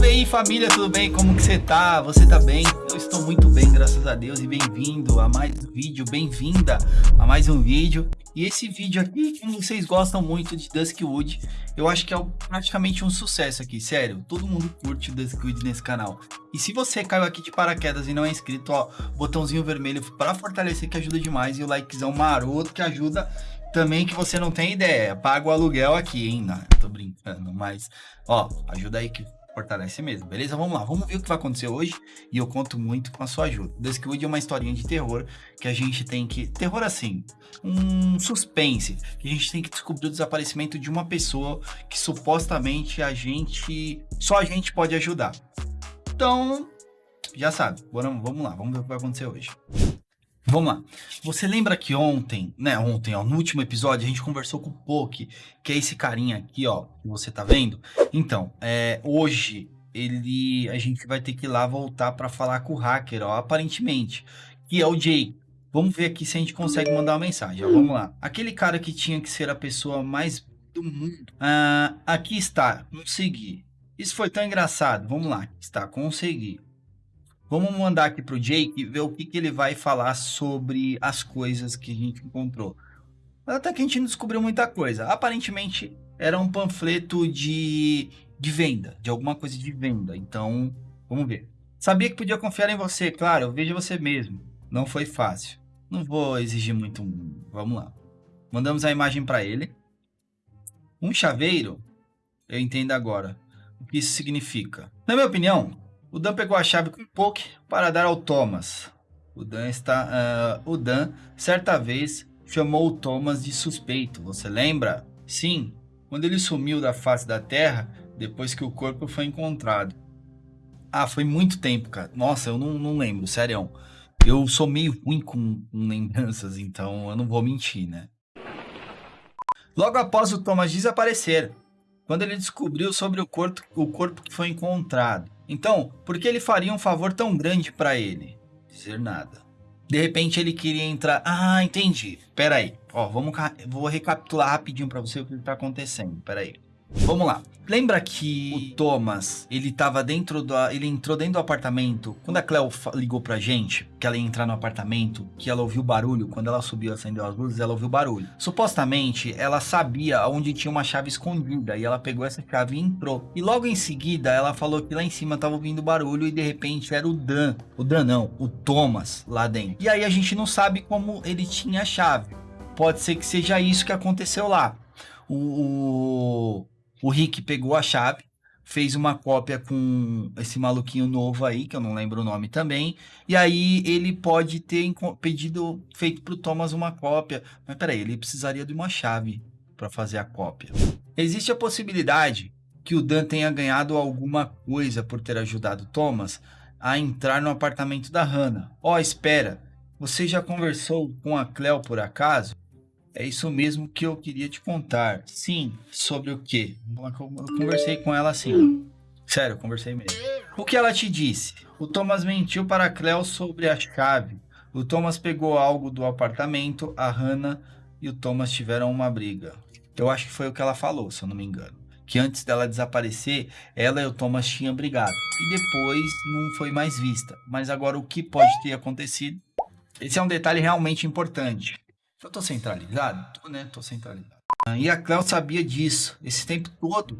Salve aí família, tudo bem? Como que você tá? Você tá bem? Eu estou muito bem, graças a Deus, e bem-vindo a mais um vídeo, bem-vinda a mais um vídeo. E esse vídeo aqui, como vocês gostam muito de Duskwood, eu acho que é praticamente um sucesso aqui, sério. Todo mundo curte Duskwood nesse canal. E se você caiu aqui de paraquedas e não é inscrito, ó, botãozinho vermelho para fortalecer que ajuda demais e o likezão maroto que ajuda também que você não tem ideia. Paga o aluguel aqui, hein? Não, tô brincando, mas ó, ajuda aí que fortalece mesmo, beleza? Vamos lá, vamos ver o que vai acontecer hoje e eu conto muito com a sua ajuda. Duskwood é uma historinha de terror que a gente tem que... Terror assim, um suspense, que a gente tem que descobrir o desaparecimento de uma pessoa que supostamente a gente... Só a gente pode ajudar. Então, já sabe, vamos lá, vamos ver o que vai acontecer hoje. Vamos lá. Você lembra que ontem, né, ontem, ó, no último episódio, a gente conversou com o Poke, que é esse carinha aqui, ó, que você tá vendo? Então, é, hoje, ele, a gente vai ter que ir lá voltar para falar com o hacker, ó, aparentemente, que é o Jay. Vamos ver aqui se a gente consegue mandar uma mensagem, ó, vamos lá. Aquele cara que tinha que ser a pessoa mais do mundo. Ah, aqui está, consegui. Isso foi tão engraçado. Vamos lá, está, consegui. Vamos mandar aqui para o Jake ver o que, que ele vai falar sobre as coisas que a gente encontrou. Até que a gente não descobriu muita coisa. Aparentemente era um panfleto de, de venda, de alguma coisa de venda. Então, vamos ver. Sabia que podia confiar em você, claro, veja você mesmo. Não foi fácil. Não vou exigir muito. Vamos lá. Mandamos a imagem para ele. Um chaveiro, eu entendo agora o que isso significa. Na minha opinião, o Dan pegou a chave com Poke para dar ao Thomas. O Dan está. Uh, o Dan, certa vez, chamou o Thomas de suspeito. Você lembra? Sim, quando ele sumiu da face da Terra depois que o corpo foi encontrado. Ah, foi muito tempo, cara. Nossa, eu não, não lembro, sério. Eu sou meio ruim com, com lembranças, então eu não vou mentir, né? Logo após o Thomas desaparecer, quando ele descobriu sobre o corpo, o corpo que foi encontrado. Então, por que ele faria um favor tão grande para ele? Dizer nada. De repente ele queria entrar... Ah, entendi. Pera aí. Ó, vamos... Vou recapitular rapidinho para você o que está acontecendo. Pera aí. Vamos lá. Lembra que o Thomas, ele tava dentro do... Ele entrou dentro do apartamento. Quando a Cleo ligou pra gente, que ela ia entrar no apartamento, que ela ouviu barulho, quando ela subiu, acendeu as luzes, ela ouviu barulho. Supostamente, ela sabia onde tinha uma chave escondida, e ela pegou essa chave e entrou. E logo em seguida, ela falou que lá em cima tava ouvindo barulho, e de repente era o Dan. O Dan não, o Thomas lá dentro. E aí a gente não sabe como ele tinha a chave. Pode ser que seja isso que aconteceu lá. o, o Rick pegou a chave, fez uma cópia com esse maluquinho novo aí, que eu não lembro o nome também, e aí ele pode ter pedido, feito para o Thomas uma cópia, mas peraí, ele precisaria de uma chave para fazer a cópia. Existe a possibilidade que o Dan tenha ganhado alguma coisa por ter ajudado Thomas a entrar no apartamento da Hannah. Ó, oh, espera, você já conversou com a Cleo por acaso? É isso mesmo que eu queria te contar. Sim, sobre o quê? Eu conversei com ela assim. Sério, conversei mesmo. O que ela te disse? O Thomas mentiu para a Cleo sobre a chave. O Thomas pegou algo do apartamento, a Hannah e o Thomas tiveram uma briga. Eu acho que foi o que ela falou, se eu não me engano. Que antes dela desaparecer, ela e o Thomas tinham brigado. E depois não foi mais vista. Mas agora o que pode ter acontecido? Esse é um detalhe realmente importante. Eu tô centralizado? Tô, né? Tô centralizado. E a Cléo sabia disso esse tempo todo.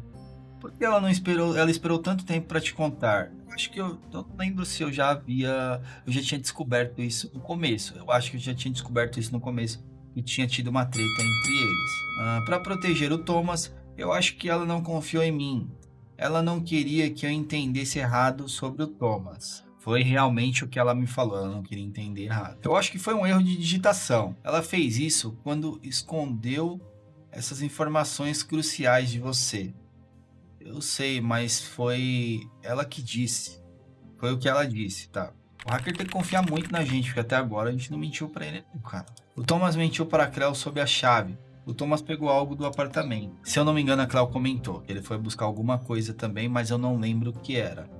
Por que ela não esperou? Ela esperou tanto tempo para te contar. Eu acho que eu, eu não lembro se eu já havia, eu já tinha descoberto isso no começo. Eu acho que eu já tinha descoberto isso no começo e tinha tido uma treta entre eles. Ah, para proteger o Thomas, eu acho que ela não confiou em mim. Ela não queria que eu entendesse errado sobre o Thomas. Foi realmente o que ela me falou, ela não queria entender errado. Eu acho que foi um erro de digitação. Ela fez isso quando escondeu essas informações cruciais de você. Eu sei, mas foi ela que disse. Foi o que ela disse, tá? O hacker tem que confiar muito na gente, porque até agora a gente não mentiu para ele, cara. O Thomas mentiu para a Cleo sobre a chave. O Thomas pegou algo do apartamento. Se eu não me engano, a Cleo comentou que ele foi buscar alguma coisa também, mas eu não lembro o que era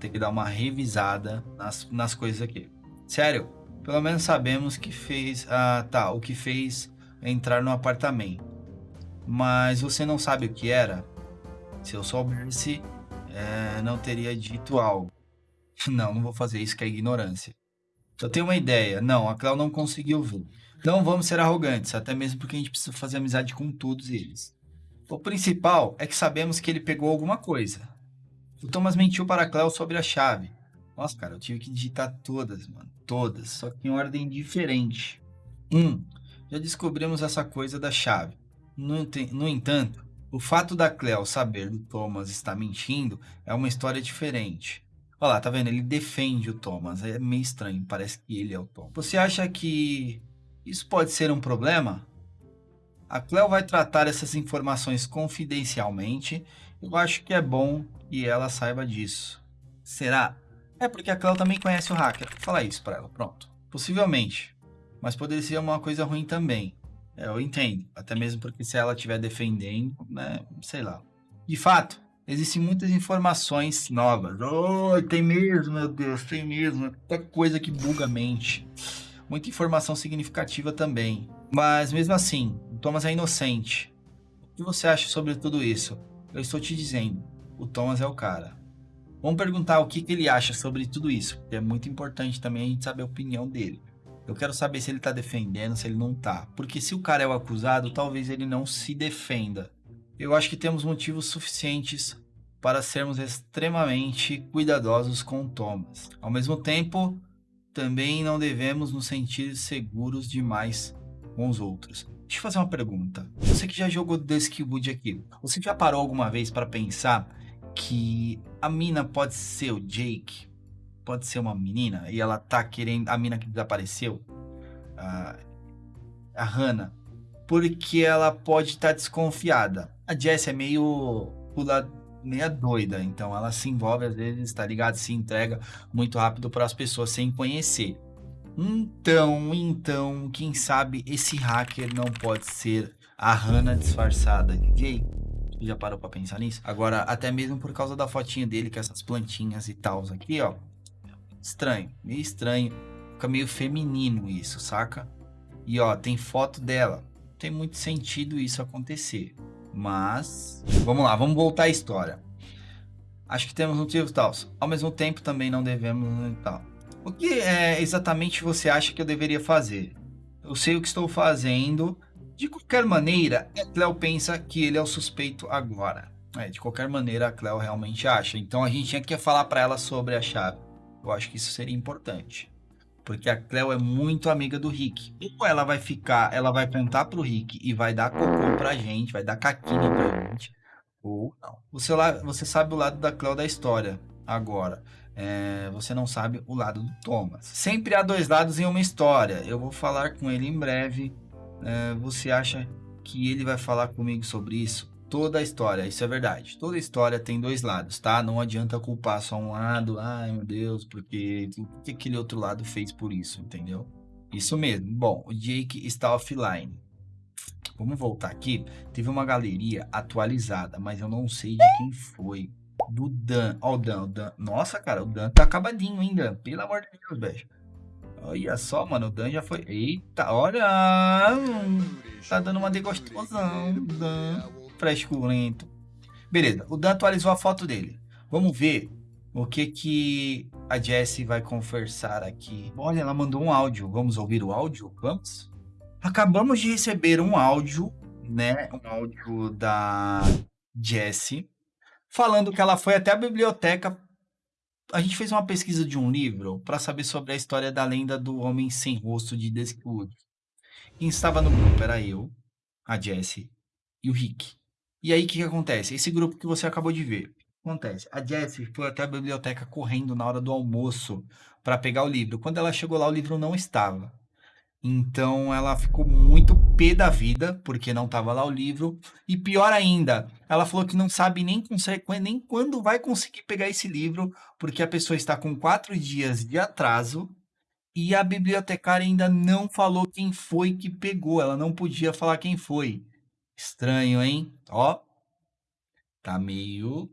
ter que dar uma revisada nas, nas coisas aqui. Sério, pelo menos sabemos que fez... Ah, tá, o que fez entrar no apartamento. Mas você não sabe o que era? Se eu soubesse, é, não teria dito algo. Não, não vou fazer isso que é ignorância. Eu tenho uma ideia. Não, a Cléo não conseguiu ver. Então vamos ser arrogantes, até mesmo porque a gente precisa fazer amizade com todos eles. O principal é que sabemos que ele pegou alguma coisa. O Thomas mentiu para a Cléo sobre a chave. Nossa, cara, eu tive que digitar todas, mano. Todas, só que em ordem diferente. Um, já descobrimos essa coisa da chave. No, no entanto, o fato da Cleo saber do Thomas estar mentindo é uma história diferente. Olha lá, tá vendo? Ele defende o Thomas. É meio estranho, parece que ele é o Thomas. Você acha que isso pode ser um problema? A Cleo vai tratar essas informações confidencialmente. Eu acho que é bom que ela saiba disso. Será? É porque a Cleo também conhece o hacker. Vou falar isso para ela, pronto. Possivelmente. Mas poderia ser uma coisa ruim também. É, eu entendo. Até mesmo porque se ela estiver defendendo, né? Sei lá. De fato, existem muitas informações novas. Oh, tem mesmo, meu Deus, tem mesmo. Muita coisa que buga a mente. Muita informação significativa também. Mas mesmo assim, Thomas é inocente. O que você acha sobre tudo isso? Eu estou te dizendo, o Thomas é o cara. Vamos perguntar o que, que ele acha sobre tudo isso, porque é muito importante também a gente saber a opinião dele. Eu quero saber se ele tá defendendo, se ele não tá. Porque se o cara é o acusado, talvez ele não se defenda. Eu acho que temos motivos suficientes para sermos extremamente cuidadosos com Thomas. Ao mesmo tempo, também não devemos nos sentir seguros demais com os outros. Deixa eu fazer uma pergunta. Você que já jogou Duskwood aqui, você já parou alguma vez para pensar que a mina pode ser o Jake? Pode ser uma menina e ela tá querendo a mina que desapareceu, a, a Hannah, porque ela pode estar tá desconfiada. A Jess é meio pula meia doida, então ela se envolve às vezes, tá ligado? Se entrega muito rápido para as pessoas sem conhecer. Então, então, quem sabe esse hacker não pode ser a Hannah disfarçada de Jake? Já parou para pensar nisso? Agora, até mesmo por causa da fotinha dele, com essas plantinhas e tal aqui, ó. Estranho, meio estranho. Fica meio feminino isso, saca? E ó, tem foto dela. Tem muito sentido isso acontecer. Mas, vamos lá, vamos voltar à história. Acho que temos motivos tal. Ao mesmo tempo, também não devemos tal. O que é, exatamente você acha que eu deveria fazer? Eu sei o que estou fazendo. De qualquer maneira, a Cleo pensa que ele é o suspeito agora. É, de qualquer maneira, a Cleo realmente acha. Então a gente tinha que falar para ela sobre a chave. Eu acho que isso seria importante. Porque a Cleo é muito amiga do Rick. Ou ela vai ficar, ela vai contar pro Rick e vai dar cocô pra gente, vai dar caquinha pra gente. Ou não. Você, você sabe o lado da Cleo da história agora. É, você não sabe o lado do Thomas. Sempre há dois lados em uma história. Eu vou falar com ele em breve. É, você acha que ele vai falar comigo sobre isso? toda a história, isso é verdade. Toda história tem dois lados, tá? Não adianta culpar só um lado, ai meu Deus, porque o que aquele outro lado fez por isso, entendeu? Isso mesmo. Bom, o Jake está offline. Vamos voltar aqui. Teve uma galeria atualizada, mas eu não sei de quem foi. Do Dan. Ó, o Dan, o Dan. Nossa, cara, o Dan tá acabadinho ainda. Pelo amor de Deus, beijo. Olha só, mano, o Dan já foi. Eita, olha! Tá dando uma degostosão, Dan frescurento. Beleza, o Dan atualizou a foto dele. Vamos ver o que que a Jessie vai conversar aqui. Olha, ela mandou um áudio. Vamos ouvir o áudio? Vamos? Acabamos de receber um áudio, né? Um áudio da Jessie falando que ela foi até a biblioteca. A gente fez uma pesquisa de um livro para saber sobre a história da lenda do homem sem rosto de Duskwood. Quem estava no grupo era eu, a Jessie e o Rick. E aí, o que, que acontece? Esse grupo que você acabou de ver. Acontece. A Jessie foi até a biblioteca correndo na hora do almoço para pegar o livro. Quando ela chegou lá, o livro não estava. Então ela ficou muito pé da vida, porque não estava lá o livro. E pior ainda, ela falou que não sabe nem, nem quando vai conseguir pegar esse livro, porque a pessoa está com quatro dias de atraso e a bibliotecária ainda não falou quem foi que pegou. Ela não podia falar quem foi. Estranho, hein? Ó, tá meio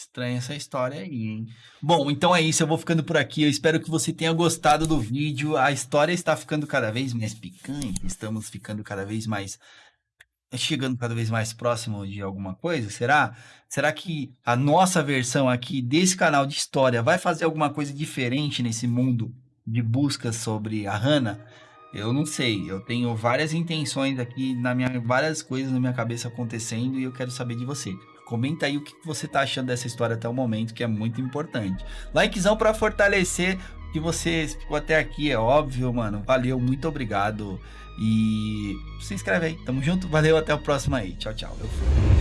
estranha essa história aí, hein? Bom, então é isso, eu vou ficando por aqui. Eu espero que você tenha gostado do vídeo. A história está ficando cada vez mais picante, estamos ficando cada vez mais chegando cada vez mais próximo de alguma coisa? Será? Será que a nossa versão aqui desse canal de história vai fazer alguma coisa diferente nesse mundo de buscas sobre a Hannah? Eu não sei, eu tenho várias intenções aqui, na minha, várias coisas na minha cabeça acontecendo e eu quero saber de você. Comenta aí o que você tá achando dessa história até o momento, que é muito importante. Likezão para fortalecer que você ficou até aqui, é óbvio, mano. Valeu, muito obrigado. E se inscreve aí. Tamo junto, valeu, até o próximo aí. Tchau, tchau. Eu fui.